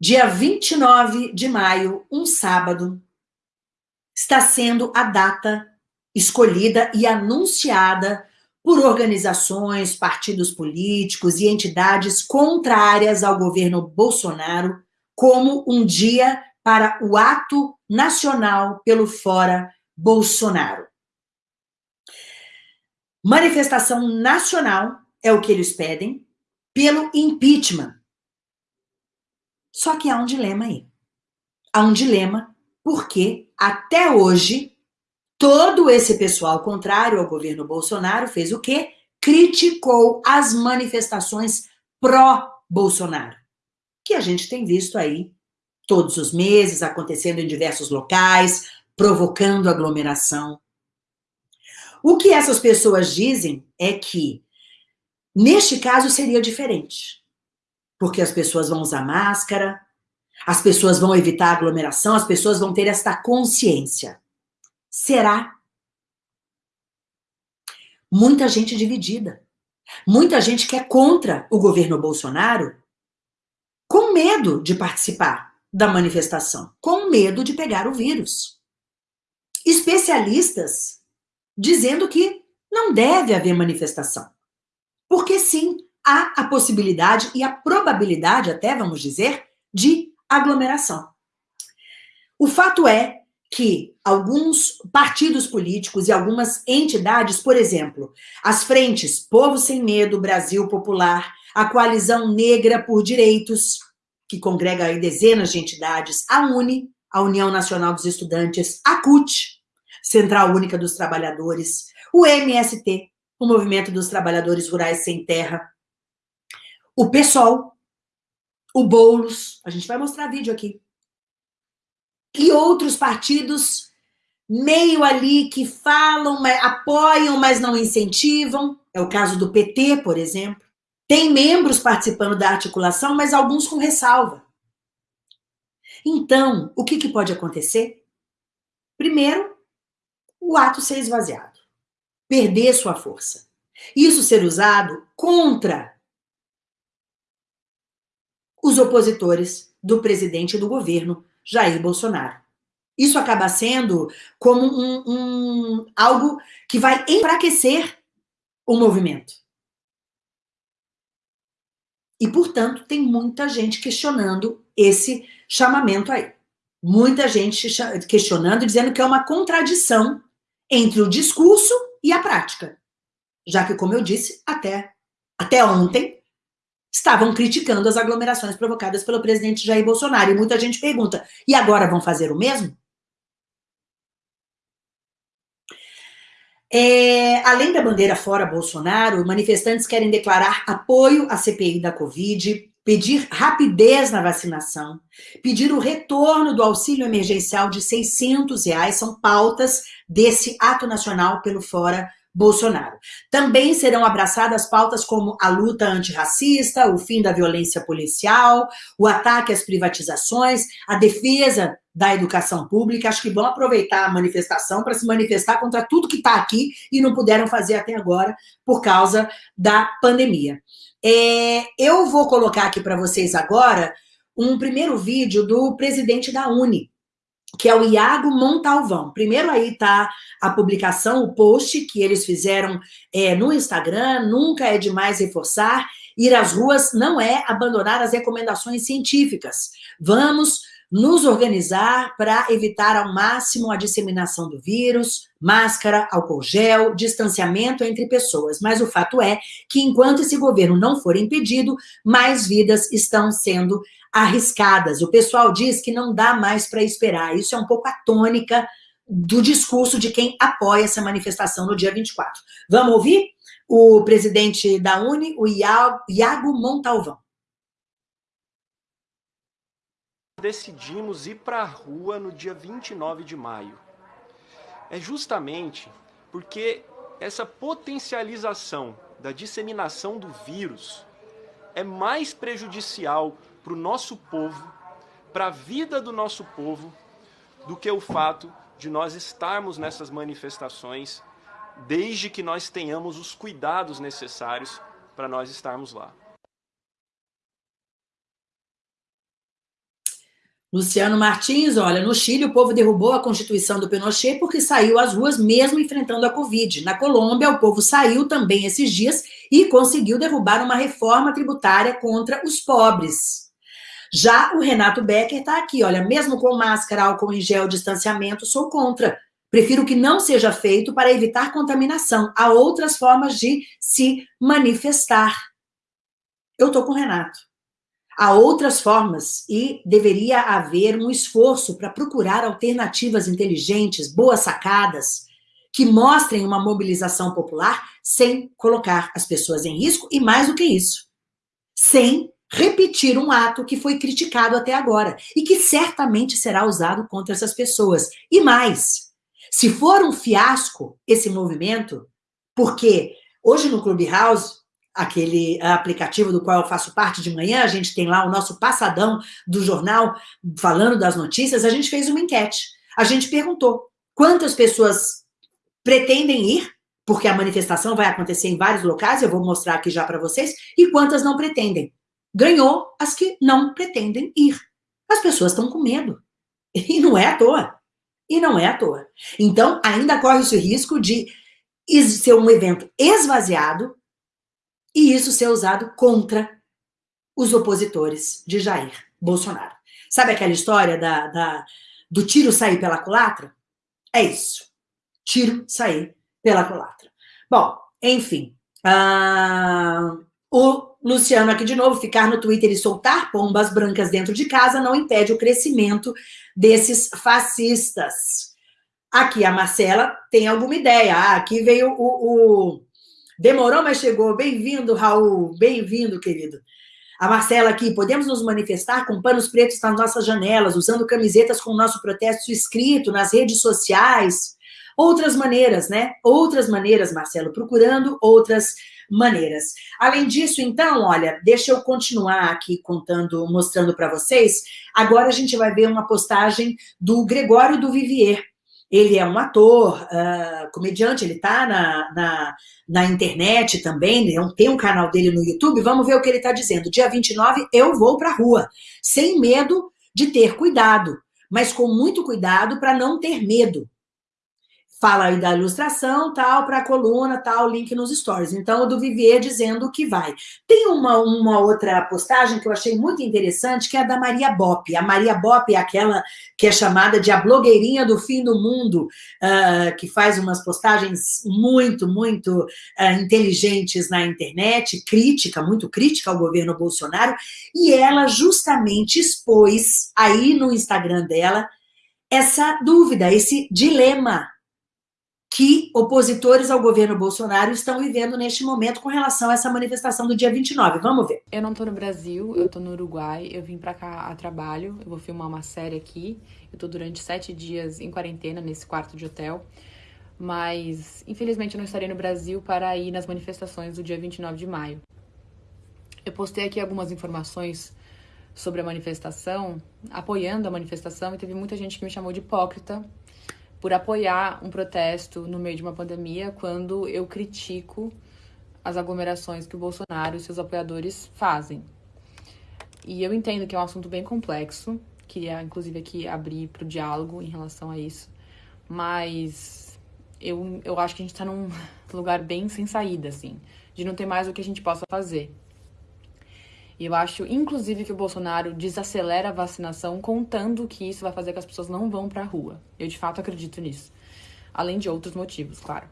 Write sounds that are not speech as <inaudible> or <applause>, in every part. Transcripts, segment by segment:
dia 29 de maio, um sábado, está sendo a data escolhida e anunciada por organizações, partidos políticos e entidades contrárias ao governo Bolsonaro como um dia para o ato nacional pelo Fora Bolsonaro. Manifestação nacional é o que eles pedem pelo impeachment. Só que há um dilema aí. Há um dilema porque até hoje todo esse pessoal contrário ao governo Bolsonaro fez o quê? Criticou as manifestações pró-Bolsonaro, que a gente tem visto aí todos os meses, acontecendo em diversos locais, provocando aglomeração. O que essas pessoas dizem é que, neste caso, seria diferente. Porque as pessoas vão usar máscara, as pessoas vão evitar aglomeração, as pessoas vão ter esta consciência. Será? Muita gente dividida. Muita gente que é contra o governo Bolsonaro com medo de participar da manifestação, com medo de pegar o vírus. Especialistas dizendo que não deve haver manifestação. Porque sim, há a possibilidade e a probabilidade, até vamos dizer, de aglomeração. O fato é que alguns partidos políticos e algumas entidades, por exemplo, as frentes Povo Sem Medo, Brasil Popular, a Coalizão Negra por Direitos, que congrega aí dezenas de entidades, a UNE, a União Nacional dos Estudantes, a CUT, Central Única dos Trabalhadores, o MST, o Movimento dos Trabalhadores Rurais Sem Terra, o PSOL, o Boulos, a gente vai mostrar vídeo aqui, e outros partidos meio ali que falam, apoiam, mas não incentivam, é o caso do PT, por exemplo. Tem membros participando da articulação, mas alguns com ressalva. Então, o que, que pode acontecer? Primeiro, o ato ser esvaziado, perder sua força. Isso ser usado contra os opositores do presidente do governo Jair Bolsonaro. Isso acaba sendo como um, um, algo que vai enfraquecer o movimento. E, portanto, tem muita gente questionando esse chamamento aí. Muita gente questionando, dizendo que é uma contradição entre o discurso e a prática. Já que, como eu disse, até, até ontem, estavam criticando as aglomerações provocadas pelo presidente Jair Bolsonaro. E muita gente pergunta, e agora vão fazer o mesmo? É, além da bandeira fora Bolsonaro, manifestantes querem declarar apoio à CPI da Covid, pedir rapidez na vacinação, pedir o retorno do auxílio emergencial de 600 reais, são pautas desse ato nacional pelo Fora Bolsonaro. Também serão abraçadas pautas como a luta antirracista, o fim da violência policial, o ataque às privatizações, a defesa da educação pública. Acho que vão aproveitar a manifestação para se manifestar contra tudo que está aqui e não puderam fazer até agora por causa da pandemia. É, eu vou colocar aqui para vocês agora um primeiro vídeo do presidente da Uni, que é o Iago Montalvão. Primeiro aí tá a publicação, o post que eles fizeram é, no Instagram, nunca é demais reforçar, ir às ruas não é abandonar as recomendações científicas. Vamos nos organizar para evitar ao máximo a disseminação do vírus, máscara, álcool gel, distanciamento entre pessoas. Mas o fato é que enquanto esse governo não for impedido, mais vidas estão sendo arriscadas. O pessoal diz que não dá mais para esperar. Isso é um pouco a tônica do discurso de quem apoia essa manifestação no dia 24. Vamos ouvir o presidente da Uni, o Iago Montalvão. Decidimos ir para a rua no dia 29 de maio. É justamente porque essa potencialização da disseminação do vírus é mais prejudicial para o nosso povo, para a vida do nosso povo, do que o fato de nós estarmos nessas manifestações, desde que nós tenhamos os cuidados necessários para nós estarmos lá. Luciano Martins, olha, no Chile o povo derrubou a constituição do Pinochet porque saiu às ruas mesmo enfrentando a Covid. Na Colômbia, o povo saiu também esses dias e conseguiu derrubar uma reforma tributária contra os pobres. Já o Renato Becker está aqui, olha, mesmo com máscara, álcool em gel, distanciamento, sou contra. Prefiro que não seja feito para evitar contaminação. Há outras formas de se manifestar. Eu estou com o Renato. Há outras formas e deveria haver um esforço para procurar alternativas inteligentes, boas sacadas, que mostrem uma mobilização popular sem colocar as pessoas em risco e, mais do que isso, sem repetir um ato que foi criticado até agora e que certamente será usado contra essas pessoas. E mais, se for um fiasco esse movimento, porque hoje no Clubhouse aquele aplicativo do qual eu faço parte de manhã, a gente tem lá o nosso passadão do jornal falando das notícias, a gente fez uma enquete. A gente perguntou quantas pessoas pretendem ir, porque a manifestação vai acontecer em vários locais, eu vou mostrar aqui já para vocês, e quantas não pretendem. Ganhou as que não pretendem ir. As pessoas estão com medo. <laughs> E não é à toa. E não é à toa. Então, ainda corre esse risco de ser um evento esvaziado, e isso ser usado contra os opositores de Jair Bolsonaro. Sabe aquela história da, da do tiro sair pela culatra? É isso. Tiro sair pela culatra. Bom, enfim. Uh, o Luciano aqui de novo, ficar no Twitter e soltar pombas brancas dentro de casa não impede o crescimento desses fascistas. Aqui a Marcela tem alguma ideia. Ah, aqui veio o, o Demorou, mas chegou. Bem-vindo, Raul. Bem-vindo, querido. A Marcela aqui, podemos nos manifestar com panos pretos nas nossas janelas, usando camisetas com o nosso protesto escrito nas redes sociais. Outras maneiras, né? Outras maneiras, Marcelo, procurando outras maneiras. Além disso, então, olha, deixa eu continuar aqui contando, mostrando para vocês. Agora a gente vai ver uma postagem do Gregório do Vivier. Ele é um ator, uh, comediante, ele está na, na, na, internet também, é tem um canal dele no YouTube. Vamos ver o que ele está dizendo. Dia 29, eu vou para a rua, sem medo de ter cuidado, mas com muito cuidado para não ter medo fala aí da ilustração, tal, para a coluna, tal, link nos stories. Então, o do Vivier dizendo que vai. Tem uma, uma outra postagem que eu achei muito interessante, que é a da Maria Bop. A Maria Bop é aquela que é chamada de a blogueirinha do fim do mundo, uh, que faz umas postagens muito, muito uh, inteligentes na internet, crítica, muito crítica ao governo Bolsonaro, e ela justamente expôs aí no Instagram dela essa dúvida, esse dilema que opositores ao governo Bolsonaro estão vivendo neste momento com relação a essa manifestação do dia 29. Vamos ver. Eu não tô no Brasil, eu tô no Uruguai, eu vim pra cá a trabalho, eu vou filmar uma série aqui. Eu tô durante sete dias em quarentena nesse quarto de hotel. Mas, infelizmente, eu não estarei no Brasil para ir nas manifestações do dia 29 de maio. Eu postei aqui algumas informações sobre a manifestação, apoiando a manifestação, e teve muita gente que me chamou de hipócrita por apoiar um protesto no meio de uma pandemia quando eu critico as aglomerações que o Bolsonaro e seus apoiadores fazem. E eu entendo que é um assunto bem complexo, queria inclusive aqui abrir para o diálogo em relação a isso, mas eu, eu acho que a gente está num <laughs> lugar bem sem saída, assim, de não ter mais o que a gente possa fazer. E eu acho, inclusive, que o Bolsonaro desacelera a vacinação, contando que isso vai fazer que as pessoas não vão para a rua. Eu, de fato, acredito nisso. Além de outros motivos, claro.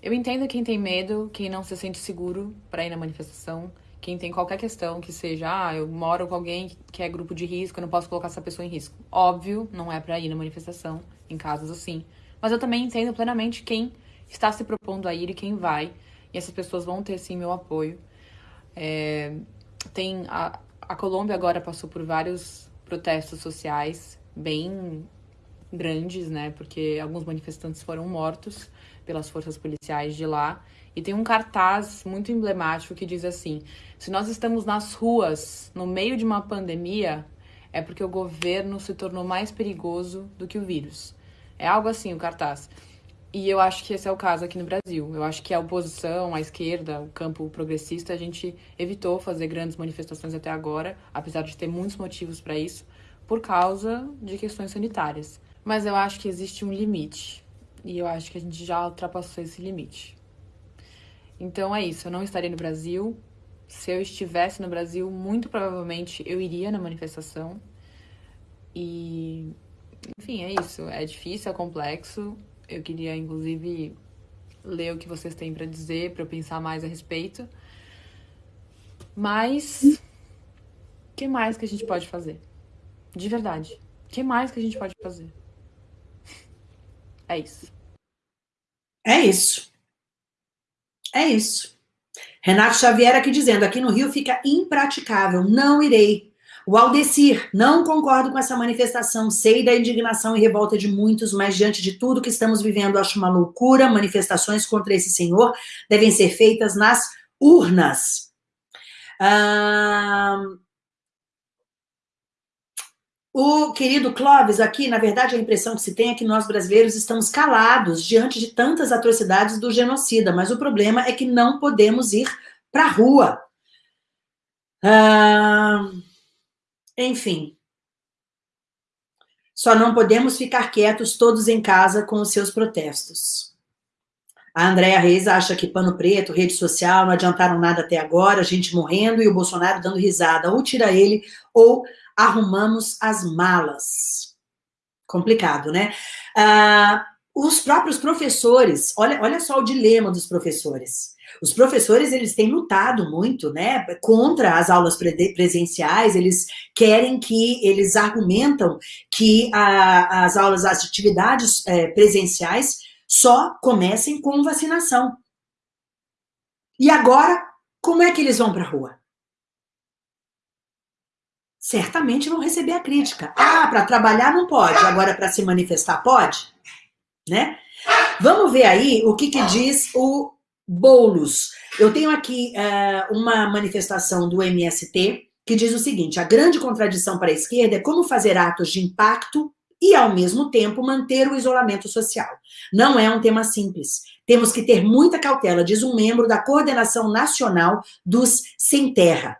Eu entendo quem tem medo, quem não se sente seguro para ir na manifestação, quem tem qualquer questão que seja, ah, eu moro com alguém que é grupo de risco, eu não posso colocar essa pessoa em risco. Óbvio, não é para ir na manifestação, em casos assim. Mas eu também entendo plenamente quem está se propondo a ir e quem vai. E essas pessoas vão ter, sim, meu apoio. É, tem a, a Colômbia agora passou por vários protestos sociais bem grandes, né? Porque alguns manifestantes foram mortos pelas forças policiais de lá. E tem um cartaz muito emblemático que diz assim: se nós estamos nas ruas no meio de uma pandemia, é porque o governo se tornou mais perigoso do que o vírus. É algo assim o cartaz. E eu acho que esse é o caso aqui no Brasil. Eu acho que a oposição, a esquerda, o campo progressista, a gente evitou fazer grandes manifestações até agora, apesar de ter muitos motivos para isso, por causa de questões sanitárias. Mas eu acho que existe um limite. E eu acho que a gente já ultrapassou esse limite. Então é isso, eu não estarei no Brasil. Se eu estivesse no Brasil, muito provavelmente eu iria na manifestação. E enfim, é isso. É difícil, é complexo. Eu queria inclusive ler o que vocês têm para dizer, para eu pensar mais a respeito. Mas o que mais que a gente pode fazer? De verdade. O que mais que a gente pode fazer? É isso. É isso. É isso. Renato Xavier aqui dizendo, aqui no Rio fica impraticável, não irei. O Aldecir, não concordo com essa manifestação, sei da indignação e revolta de muitos, mas diante de tudo que estamos vivendo, acho uma loucura, manifestações contra esse senhor devem ser feitas nas urnas. Ah, o querido Clóvis aqui, na verdade, a impressão que se tem é que nós brasileiros estamos calados diante de tantas atrocidades do genocida, mas o problema é que não podemos ir para a rua. Ah, enfim. Só não podemos ficar quietos todos em casa com os seus protestos. A Andréa Reis acha que pano preto, rede social, não adiantaram nada até agora, gente morrendo e o Bolsonaro dando risada. Ou tira ele, ou arrumamos as malas. Complicado, né? Ah, os próprios professores, olha, olha só o dilema dos professores. Os professores, eles têm lutado muito, né, contra as aulas presenciais, eles querem que, eles argumentam que a, as aulas, as atividades é, presenciais só comecem com vacinação. E agora, como é que eles vão para a rua? certamente vão receber a crítica. Ah, para trabalhar não pode, agora para se manifestar pode? Né? Vamos ver aí o que, que diz o Boulos. Eu tenho aqui uh, uma manifestação do MST que diz o seguinte, a grande contradição para a esquerda é como fazer atos de impacto e, ao mesmo tempo, manter o isolamento social. Não é um tema simples. Temos que ter muita cautela, diz um membro da Coordenação Nacional dos Sem Terra.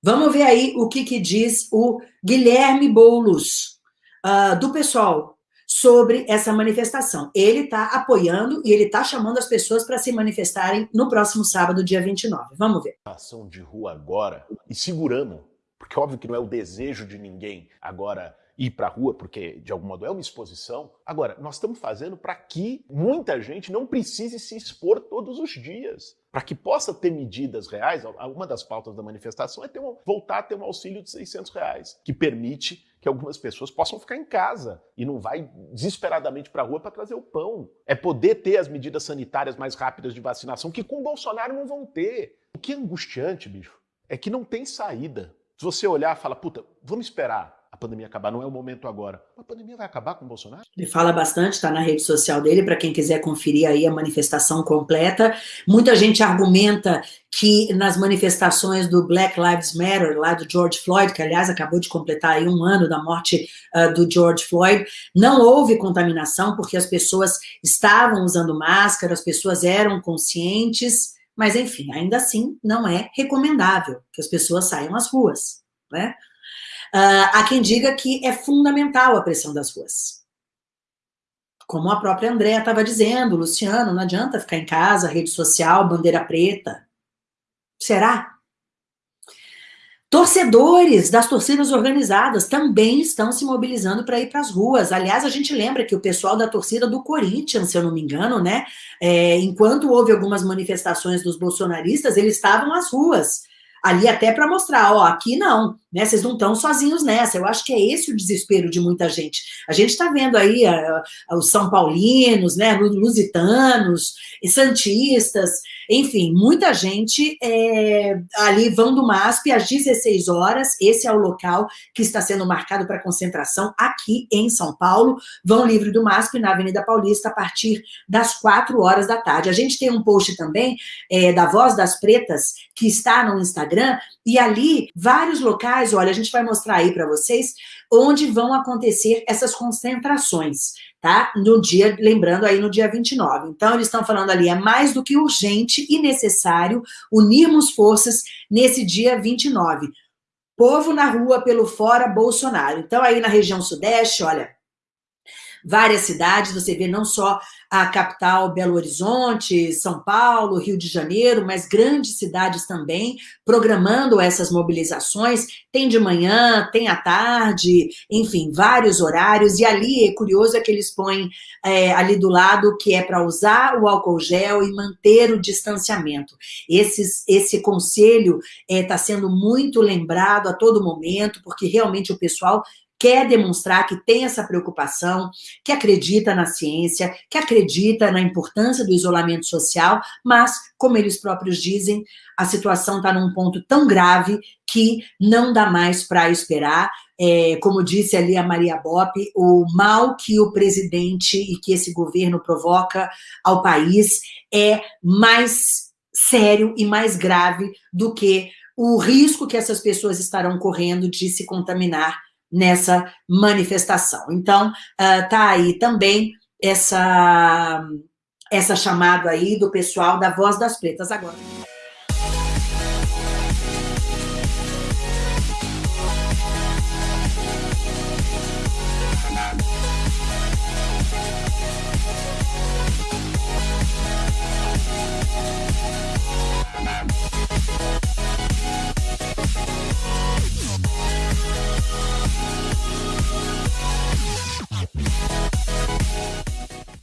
Vamos ver aí o que, que diz o Guilherme Boulos, uh, do pessoal, sobre essa manifestação. Ele está apoiando e ele está chamando as pessoas para se manifestarem no próximo sábado, dia 29. Vamos ver. Ação de rua agora e segurando, porque óbvio que não é o desejo de ninguém agora ir para a rua, porque de algum modo é uma exposição. Agora, nós estamos fazendo para que muita gente não precise se expor todos os dias. Para que possa ter medidas reais, uma das pautas da manifestação é ter um, voltar a ter um auxílio de 600 reais, que permite que algumas pessoas possam ficar em casa e não vai desesperadamente para a rua para trazer o pão. É poder ter as medidas sanitárias mais rápidas de vacinação, que com o Bolsonaro não vão ter. O que é angustiante, bicho, é que não tem saída. Se você olhar e fala, puta, vamos esperar a pandemia acabar, não é o momento agora. A pandemia vai acabar com o Bolsonaro? Ele fala bastante, está na rede social dele, para quem quiser conferir aí a manifestação completa. Muita gente argumenta que nas manifestações do Black Lives Matter, lá do George Floyd, que aliás acabou de completar aí um ano da morte uh, do George Floyd, não houve contaminação, porque as pessoas estavam usando máscara, as pessoas eram conscientes, mas enfim, ainda assim não é recomendável que as pessoas saiam às ruas, né? Uh, há quem diga que é fundamental a pressão das ruas. Como a própria Andréa estava dizendo, Luciano, não adianta ficar em casa, rede social, bandeira preta. Será? Torcedores das torcidas organizadas também estão se mobilizando para ir para as ruas. Aliás, a gente lembra que o pessoal da torcida do Corinthians, se eu não me engano, né? É, enquanto houve algumas manifestações dos bolsonaristas, eles estavam às ruas ali até para mostrar, ó, aqui não, né? Vocês não estão sozinhos nessa. Eu acho que é esse o desespero de muita gente. A gente está vendo aí a, a, os São Paulinos, né? Lusitanos, Santistas, enfim, muita gente é, ali vão do MASP às 16 horas. Esse é o local que está sendo marcado para concentração aqui em São Paulo. Vão livre do MASP na Avenida Paulista a partir das 4 horas da tarde. A gente tem um post também é, da Voz das Pretas que está no Instagram e ali vários locais, olha, a gente vai mostrar aí para vocês onde vão acontecer essas concentrações tá? No dia, lembrando aí no dia 29. Então, eles estão falando ali, é mais do que urgente e necessário unirmos forças nesse dia 29. Povo na rua pelo fora Bolsonaro. Então, aí na região sudeste, olha, várias cidades, você vê não só a capital Belo Horizonte, São Paulo, Rio de Janeiro, mas grandes cidades também programando essas mobilizações, tem de manhã, tem à tarde, enfim, vários horários, e ali é curioso é que eles põem é, ali do lado que é para usar o álcool gel e manter o distanciamento. Esses, esse conselho está é, sendo muito lembrado a todo momento, porque realmente o pessoal quer demonstrar que tem essa preocupação, que acredita na ciência, que acredita na importância do isolamento social, mas, como eles próprios dizem, a situação está num ponto tão grave que não dá mais para esperar. É, como disse ali a Maria Bop, o mal que o presidente e que esse governo provoca ao país é mais sério e mais grave do que o risco que essas pessoas estarão correndo de se contaminar nessa manifestação. Então, está aí também essa, essa chamada aí do pessoal da Voz das Pretas agora.